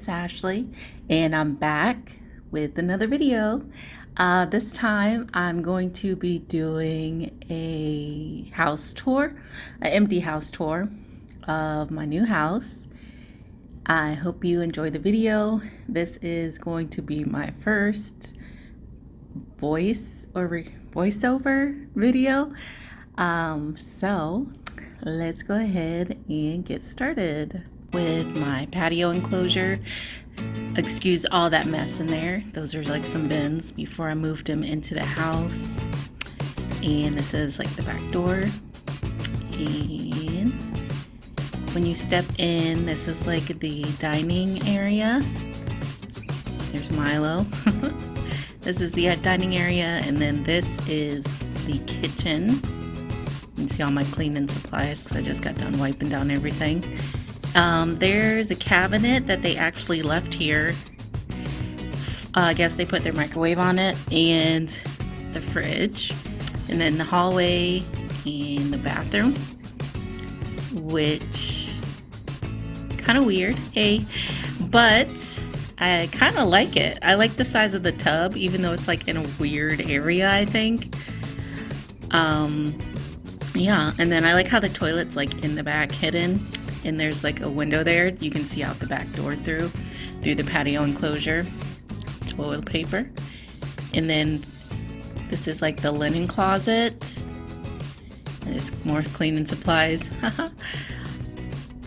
it's Ashley and I'm back with another video. Uh, this time I'm going to be doing a house tour, an empty house tour of my new house. I hope you enjoy the video. This is going to be my first voice or voiceover video. Um, so let's go ahead and get started with my patio enclosure. Excuse all that mess in there. Those are like some bins before I moved them into the house. And this is like the back door. And when you step in, this is like the dining area. There's Milo. this is the dining area, and then this is the kitchen. You can see all my cleaning supplies because I just got done wiping down everything. Um, there's a cabinet that they actually left here. Uh, I guess they put their microwave on it and the fridge. And then the hallway and the bathroom, which kind of weird, hey, but I kind of like it. I like the size of the tub, even though it's like in a weird area, I think. Um, yeah, and then I like how the toilet's like in the back hidden and there's like a window there you can see out the back door through through the patio enclosure. It's toilet paper. And then this is like the linen closet. There's more cleaning supplies.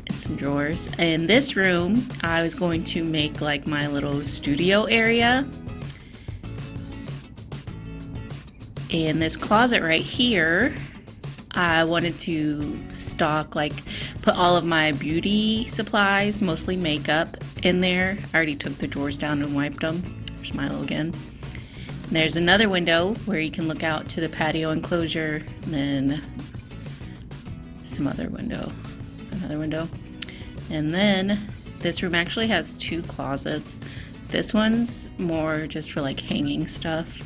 And some drawers. And this room I was going to make like my little studio area. And this closet right here I wanted to stock, like, put all of my beauty supplies, mostly makeup, in there. I already took the drawers down and wiped them. There's Milo again. And there's another window where you can look out to the patio enclosure, and then some other window, another window. And then this room actually has two closets. This one's more just for like hanging stuff.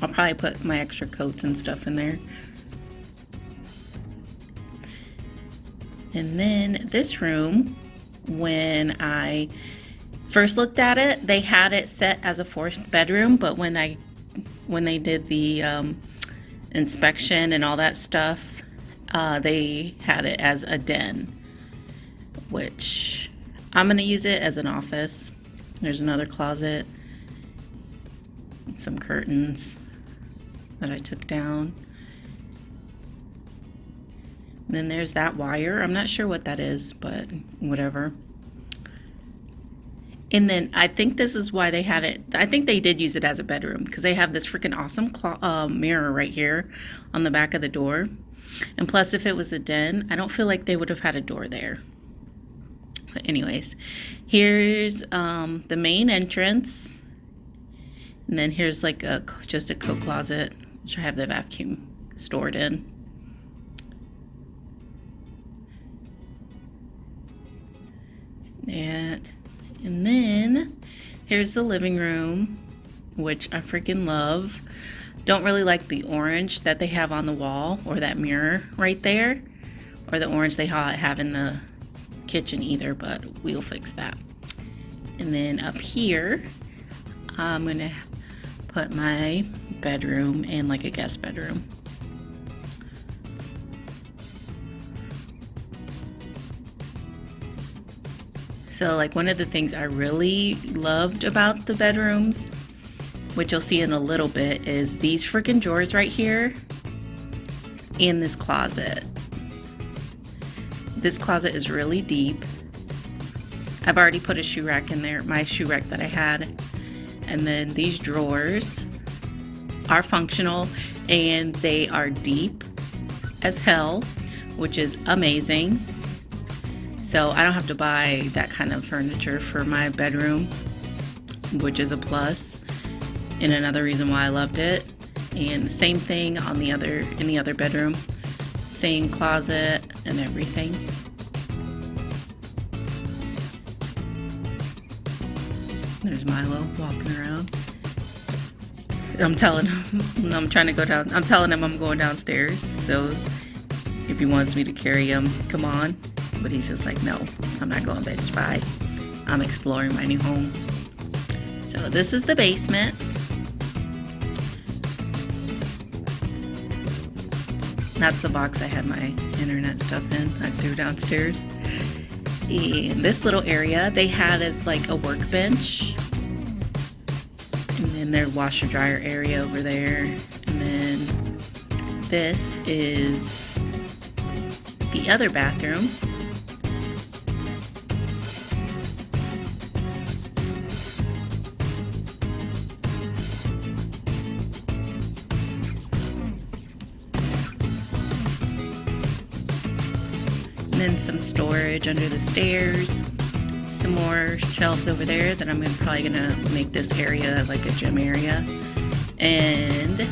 I'll probably put my extra coats and stuff in there. And then this room, when I first looked at it, they had it set as a fourth bedroom, but when I when they did the um, inspection and all that stuff, uh, they had it as a den, which I'm going to use it as an office. There's another closet, some curtains that I took down. then there's that wire. I'm not sure what that is, but whatever. And then I think this is why they had it. I think they did use it as a bedroom because they have this freaking awesome uh, mirror right here on the back of the door. And plus, if it was a den, I don't feel like they would have had a door there. But anyways, here's um, the main entrance. And then here's like a just a coat closet I have the vacuum stored in. That. And then here's the living room, which I freaking love. Don't really like the orange that they have on the wall or that mirror right there, or the orange they have in the kitchen either, but we'll fix that. And then up here, I'm gonna put my bedroom and like a guest bedroom. So like one of the things I really loved about the bedrooms, which you'll see in a little bit, is these freaking drawers right here in this closet. This closet is really deep. I've already put a shoe rack in there, my shoe rack that I had. And then these drawers are functional and they are deep as hell, which is amazing. So I don't have to buy that kind of furniture for my bedroom, which is a plus and another reason why I loved it. And the same thing on the other in the other bedroom. Same closet and everything. There's Milo walking around. I'm telling him I'm trying to go down. I'm telling him I'm going downstairs. So if he wants me to carry him, come on. but he's just like, no, I'm not going bitch. Bye. I'm exploring my new home. So this is the basement. That's the box I had my internet stuff in. I threw downstairs. This little area they had as like a workbench. And their washer dryer area over there. And then this is the other bathroom. And then some storage under the stairs. Some more shelves over there that I'm probably gonna make this area like a gym area. And I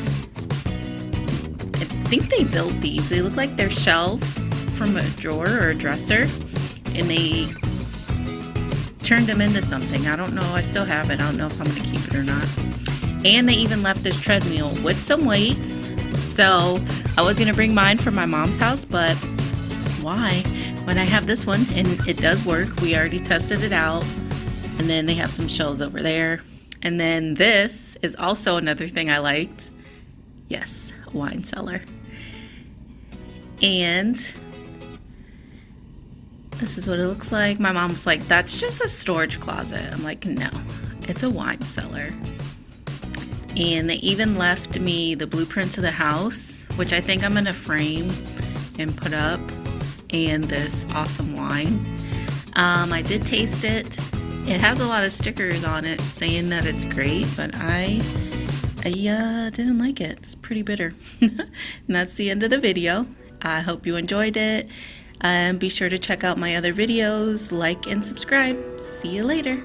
think they built these. They look like they're shelves from a drawer or a dresser. And they turned them into something. I don't know. I still have it. I don't know if I'm gonna keep it or not. And they even left this treadmill with some weights. So I was gonna bring mine from my mom's house, but why? When I have this one and it does work, we already tested it out. And then they have some shelves over there. And then this is also another thing I liked. Yes, wine cellar. And this is what it looks like. My mom's like, that's just a storage closet. I'm like, no, it's a wine cellar. And they even left me the blueprints of the house, which I think I'm gonna frame and put up and this awesome wine. Um, I did taste it. It has a lot of stickers on it saying that it's great, but I, I uh, didn't like it. It's pretty bitter. and that's the end of the video. I hope you enjoyed it. And um, be sure to check out my other videos, like and subscribe. See you later.